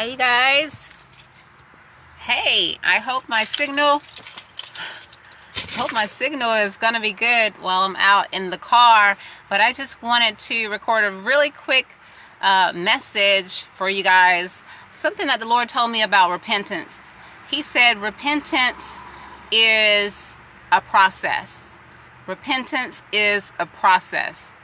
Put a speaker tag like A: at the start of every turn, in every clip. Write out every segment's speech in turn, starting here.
A: Hey you guys. Hey, I hope my signal hope my signal is going to be good while I'm out in the car, but I just wanted to record a really quick uh, message for you guys. Something that the Lord told me about repentance. He said repentance is a process. Repentance is a process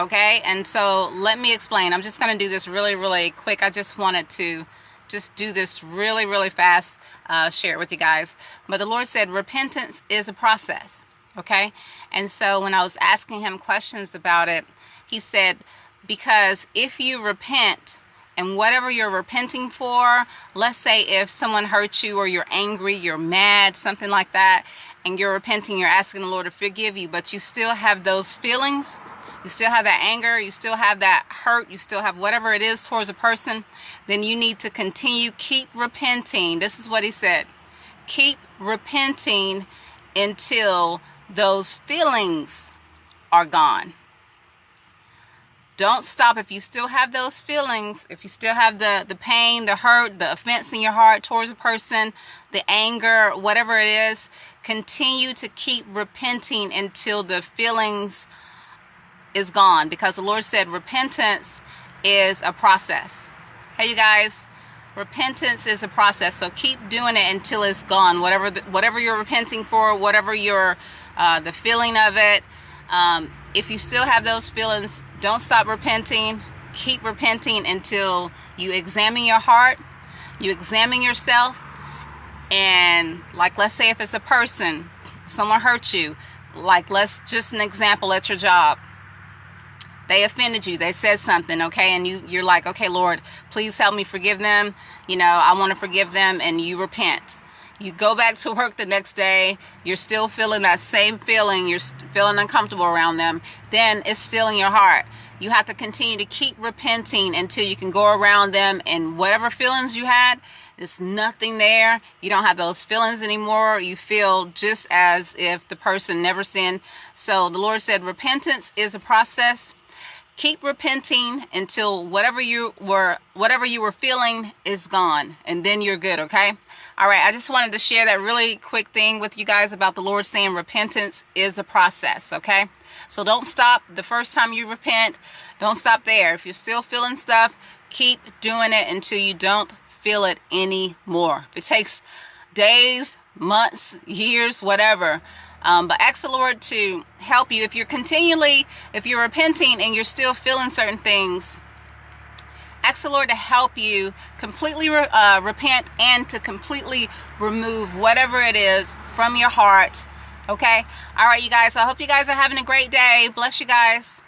A: okay? And so let me explain. I'm just going to do this really really quick. I just wanted to just do this really really fast uh, share it with you guys. But the lord said repentance is a process okay? And so when i was asking him questions about it he said because if you repent and whatever you're repenting for let's say if someone hurt you or you're angry you're mad something like that and you're repenting you're asking the lord to forgive you but you still have those feelings you still have that anger, you still have that hurt, you still have whatever it is towards a person, then you need to continue, keep repenting. This is what he said. Keep repenting until those feelings are gone. Don't stop if you still have those feelings, if you still have the, the pain, the hurt, the offense in your heart towards a person, the anger, whatever it is, continue to keep repenting until the feelings is gone because the Lord said repentance is a process. Hey, you guys, repentance is a process. So keep doing it until it's gone. Whatever the, whatever you're repenting for, whatever your uh, the feeling of it. Um, if you still have those feelings, don't stop repenting. Keep repenting until you examine your heart, you examine yourself, and like let's say if it's a person, someone hurt you, like let's just an example at your job they offended you they said something okay? And you you're like okay lord please help me forgive them. You know i want to forgive them and you repent. You go back to work the next day you're still feeling that same feeling you're feeling uncomfortable around them then it's still in your heart. You have to continue to keep repenting until you can go around them and whatever feelings you had there's nothing there. You don't have those feelings anymore. You feel just as if the person never sinned. So the lord said repentance is a process keep repenting until whatever you were whatever you were feeling is gone and then you're good okay? All right i just wanted to share that really quick thing with you guys about the lord saying repentance is a process okay? So don't stop the first time you repent. Don't stop there. If you're still feeling stuff keep doing it until you don't feel it anymore. If it takes days months years whatever um, but ask the Lord to help you if you're continually, if you're repenting and you're still feeling certain things. Ask the Lord to help you completely re uh, repent and to completely remove whatever it is from your heart. Okay? All right, you guys. I hope you guys are having a great day. Bless you guys.